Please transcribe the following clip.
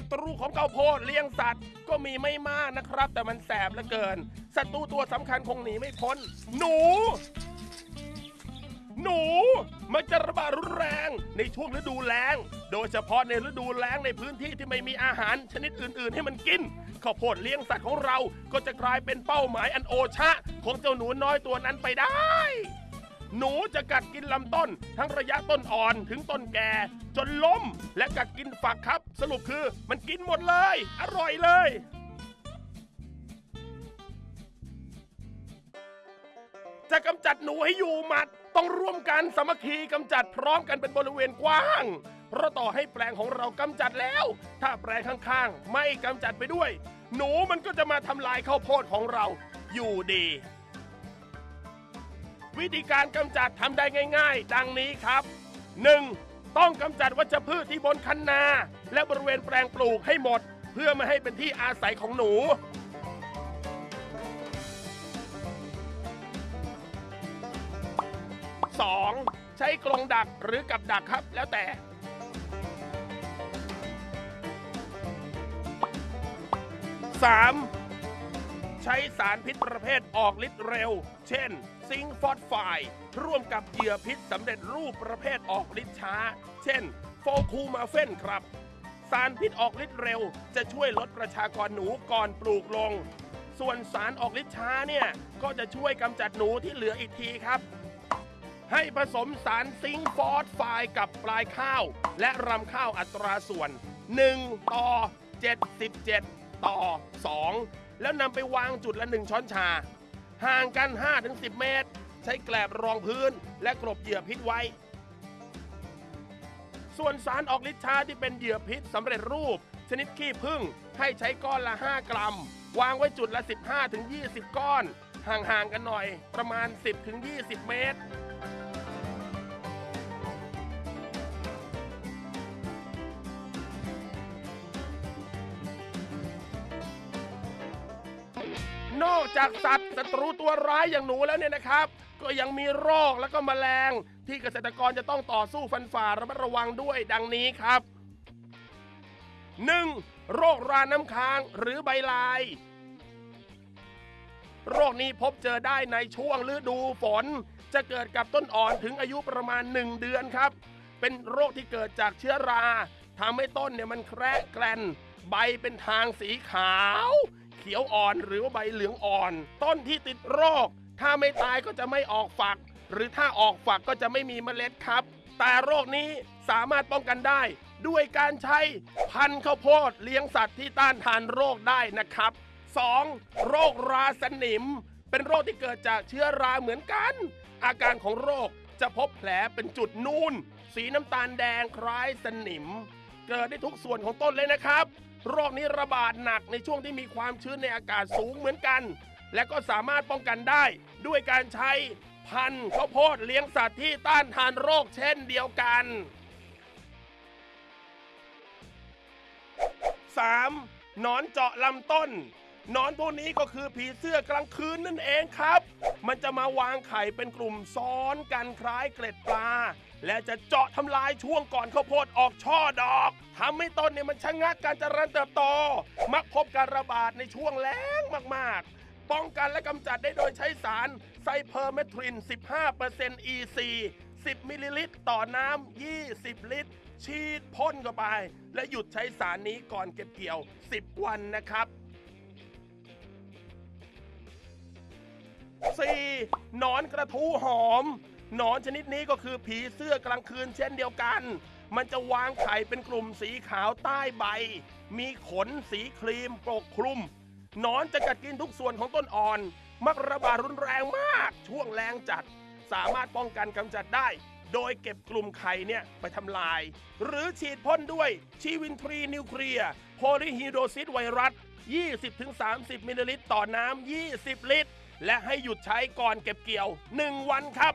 ศัตรูของข้าวโพดเลี้ยงสัตว์ก็มีไม่มากนะครับ แต่มันแสบเหลือเกินศัตรูตัวสำคัญคงหนีไม่พ้น หนู หนูมันจะระบาดรุนแรงในช่วงฤดูแล้ง โดยเฉพาะในฤดูแล้งในพื้นที่ที่ไม่มีอาหารชนิดอื่น ๆ ให้มันกินข้าวโพดเลี้ยงสัตว์ของเราก็จะกลายเป็นเป้าหมายอันโอชะของเจ้าหนูน้อยตัวนั้นไปได้ หนูจะกัดกินลำต้น ทั้งระยะต้นอ่อนถึงต้นแก่ จนล้มและกัดกินฝักครับ สรุปคือมันกินหมดเลย อร่อยเลยจะกำจัดหนูให้อยู่หมัด ต้องร่วมกันสามัคคีกำจัดพร้อมกันเป็นบริเวณกว้าง เพราะต่อให้แปลงของเรากำจัดแล้ว ถ้าแปลงข้างๆ ไม่กำจัดไปด้วย หนูมันก็จะมาทำลายข้าวโพดของเรา อยู่ดี วิธีการกำจัดทำได้ง่าย ๆ ดังนี้ครับ 1. ต้องกำจัดวัชพืชที่บนคันนา และบริเวณแปลงปลูกให้หมด เพื่อไม่ให้เป็นที่อาศัยของหนู 2. ใช้กรงดักหรือกับดักครับแล้วแต่ 3. ใช้สารพิษประเภทออกฤทธิ์เร็ว เช่น ซิงค์ฟอสไฟด์ร่วมกับเหยื่อพิษสำเร็จรูปประเภทออกฤทธิ์ช้า เช่น โฟลคูมาเฟนครับ สารพิษออกฤทธิ์เร็ว จะช่วยลดประชากรหนูก่อนปลูกลง ส่วนสารออกฤทธิ์ช้าเนี่ย ก็จะช่วยกำจัดหนูที่เหลืออีกทีครับให้ผสมสารซิงค์ฟอสไฟด์กับปลายข้าว และรำข้าวอัตราส่วน 1 ต่อ 77 ต่อ 2 แล้วนำไปวางจุดละ 1 ช้อนชา ห่างกัน 5-10 เมตร ใช้แกลบรองพื้น และกลบเหยื่อพิษไว้ ส่วนสารออกฤทธิ์ชาที่เป็นเหยื่อพิษสำเร็จรูป ชนิดขี้ผึ้งให้ใช้ก้อนละ 5 กรัม วางไว้จุดละ 15-20 ก้อน ห่างๆกันหน่อยประมาณ 10-20 เมตร นอกจากสัตว์ศัตรูตัวร้ายอย่างหนูแล้วเนี่ยนะครับ ก็ยังมีโรคแล้วก็แมลง ที่เกษตรกรจะต้องต่อสู้ฟันฝ่าระมัดระวังด้วยดังนี้ครับ 1. โรคราน้ำค้างหรือใบลาย โรคนี้พบเจอได้ในช่วงฤดูฝน จะเกิดกับต้นอ่อนถึงอายุประมาณ 1 เดือนครับ เป็นโรคที่เกิดจากเชื้อราทำให้ต้นเนี่ยมันแคระแกลนใบเป็นทางสีขาว เขียวอ่อนหรือว่าใบเหลืองอ่อน ต้นที่ติดโรค ถ้าไม่ตายก็จะไม่ออกฝัก หรือถ้าออกฝักก็จะไม่มีเมล็ดครับ แต่โรคนี้สามารถป้องกันได้ ด้วยการใช้พันธุ์ข้าวโพดเลี้ยงสัตว์ที่ต้านทานโรคได้นะครับ 2. โรคราสนิม เป็นโรคที่เกิดจากเชื้อราเหมือนกัน อาการของโรคจะพบแผลเป็นจุดนูนสีน้ำตาลแดงคล้ายสนิม เกิดได้ทุกส่วนของต้นเลยนะครับ โรคนี้ระบาดหนักในช่วงที่มีความชื้นในอากาศสูงเหมือนกัน และก็สามารถป้องกันได้ ด้วยการใช้พันธุ์ข้าวโพดเลี้ยงสัตว์ที่ต้านทานโรคเช่นเดียวกัน 3. หนอนเจาะลำต้น นอนพวกนี้ก็คือผีเสื้อกลางคืนนั่นเองครับ มันจะมาวางไข่เป็นกลุ่มซ้อนกันคล้ายเกล็ดปลา และจะเจาะทำลายช่วงก่อนข้าวโพดออกช่อดอกทำให้ต้นเนี่ยมันชะงักการเจริญเติบโต มักพบการระบาดในช่วงแล้งมากๆป้องกันและกำจัดได้โดยใช้สารไซเพอร์เมทริน 15% EC 10 มิลลิลิตรต่อน้ำ 20 ลิตร ฉีดพ่นเข้าไป และหยุดใช้สารนี้ก่อนเก็บเกี่ยว 10 วันนะครับ 4. หนอนกระทู้หอม หนอนชนิดนี้ก็คือผีเสื้อกลางคืนเช่นเดียวกัน มันจะวางไข่เป็นกลุ่มสีขาวใต้ใบ มีขนสีครีมปกคลุม หนอนจะกัดกินทุกส่วนของต้นอ่อน มักระบาดรุนแรงมาก ช่วงแรงจัด สามารถป้องกันกำจัดได้ โดยเก็บกลุ่มไข่เนี่ยไปทำลาย หรือฉีดพ่นด้วยชีวินทรีนิวเคลียร์โพลิฮิโดซิสไวรัส 20-30 มิลลิลิตรต่อน้ำ 20 ลิตร และให้หยุดใช้ก่อนเก็บเกี่ยว 1 วันครับ